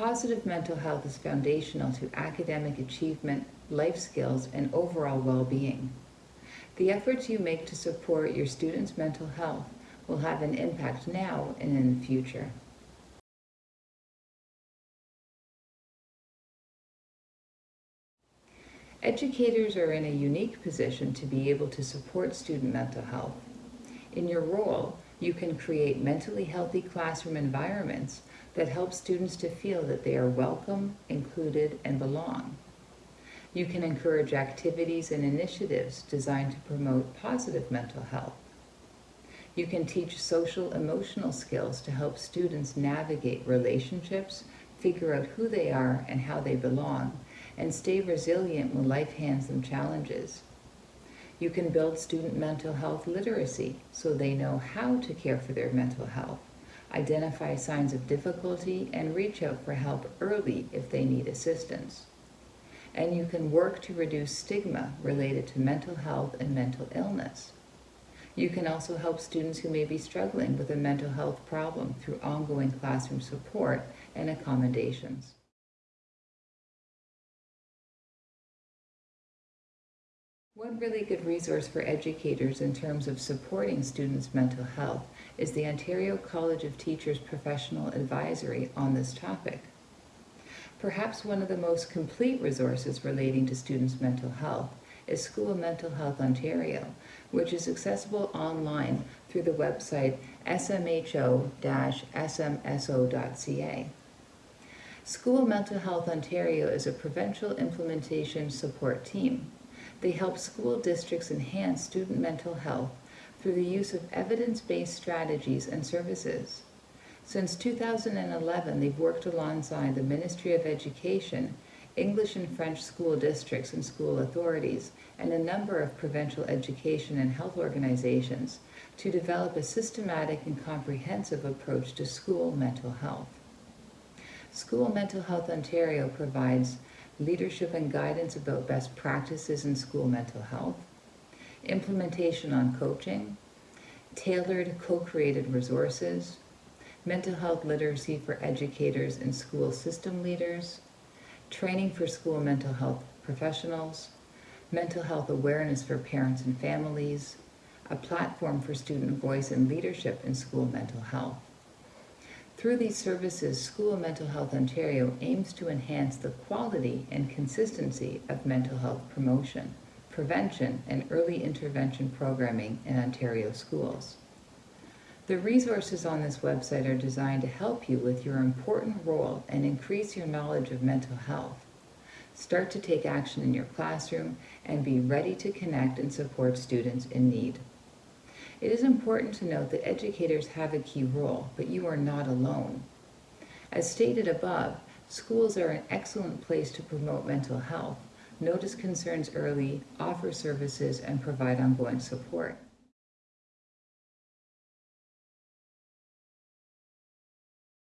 Positive mental health is foundational to academic achievement, life skills, and overall well-being. The efforts you make to support your students' mental health will have an impact now and in the future. Educators are in a unique position to be able to support student mental health. In your role, you can create mentally healthy classroom environments that help students to feel that they are welcome, included, and belong. You can encourage activities and initiatives designed to promote positive mental health. You can teach social emotional skills to help students navigate relationships, figure out who they are and how they belong, and stay resilient when life hands them challenges. You can build student mental health literacy so they know how to care for their mental health, identify signs of difficulty, and reach out for help early if they need assistance. And you can work to reduce stigma related to mental health and mental illness. You can also help students who may be struggling with a mental health problem through ongoing classroom support and accommodations. One really good resource for educators in terms of supporting students' mental health is the Ontario College of Teachers Professional Advisory on this topic. Perhaps one of the most complete resources relating to students' mental health is School Mental Health Ontario, which is accessible online through the website smho-smso.ca. School Mental Health Ontario is a provincial implementation support team. They help school districts enhance student mental health through the use of evidence-based strategies and services. Since 2011, they've worked alongside the Ministry of Education, English and French school districts and school authorities, and a number of provincial education and health organizations to develop a systematic and comprehensive approach to school mental health. School Mental Health Ontario provides leadership and guidance about best practices in school mental health, implementation on coaching, tailored co-created resources, mental health literacy for educators and school system leaders, training for school mental health professionals, mental health awareness for parents and families, a platform for student voice and leadership in school mental health. Through these services, School Mental Health Ontario aims to enhance the quality and consistency of mental health promotion, prevention, and early intervention programming in Ontario schools. The resources on this website are designed to help you with your important role and increase your knowledge of mental health. Start to take action in your classroom and be ready to connect and support students in need. It is important to note that educators have a key role, but you are not alone. As stated above, schools are an excellent place to promote mental health, notice concerns early, offer services, and provide ongoing support.